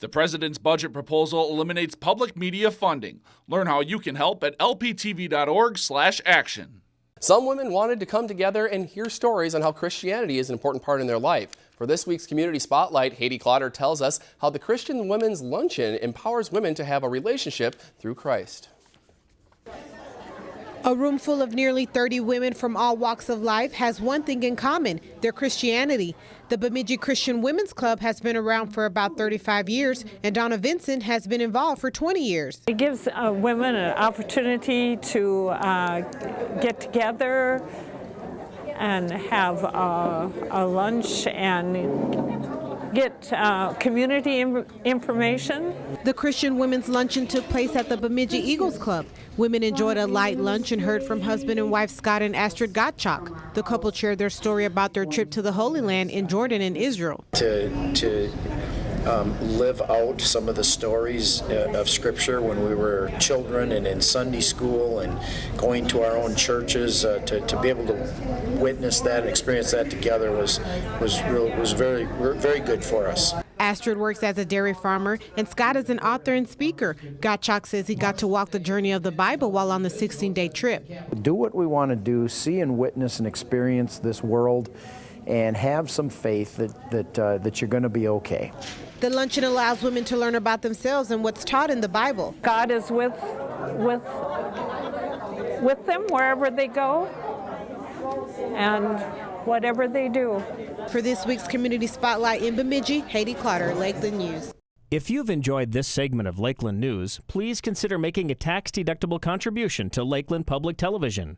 The president's budget proposal eliminates public media funding. Learn how you can help at lptv.org/action. Some women wanted to come together and hear stories on how Christianity is an important part in their life. For this week's Community Spotlight, Haiti Clotter tells us how the Christian Women's Luncheon empowers women to have a relationship through Christ. A room full of nearly 30 women from all walks of life has one thing in common, their Christianity. The Bemidji Christian Women's Club has been around for about 35 years, and Donna Vincent has been involved for 20 years. It gives uh, women an opportunity to uh, get together and have a lunch and get uh, community information. The Christian Women's Luncheon took place at the Bemidji Eagles Club. Women enjoyed a light lunch and heard from husband and wife Scott and Astrid Gottschalk. The couple shared their story about their trip to the Holy Land in Jordan and Israel. To, to um, live out some of the stories uh, of Scripture when we were children and in Sunday school and going to our own churches uh, to, to be able to witness that and experience that together was was real was very very good for us. Astrid works as a dairy farmer, and Scott is an author and speaker. Gottschalk says he got to walk the journey of the Bible while on the 16-day trip. Do what we want to do, see and witness and experience this world, and have some faith that, that, uh, that you're going to be okay. The luncheon allows women to learn about themselves and what's taught in the Bible. God is with, with, with them wherever they go and whatever they do. For this week's Community Spotlight in Bemidji, Haiti Clotter, Lakeland News. If you've enjoyed this segment of Lakeland News, please consider making a tax-deductible contribution to Lakeland Public Television.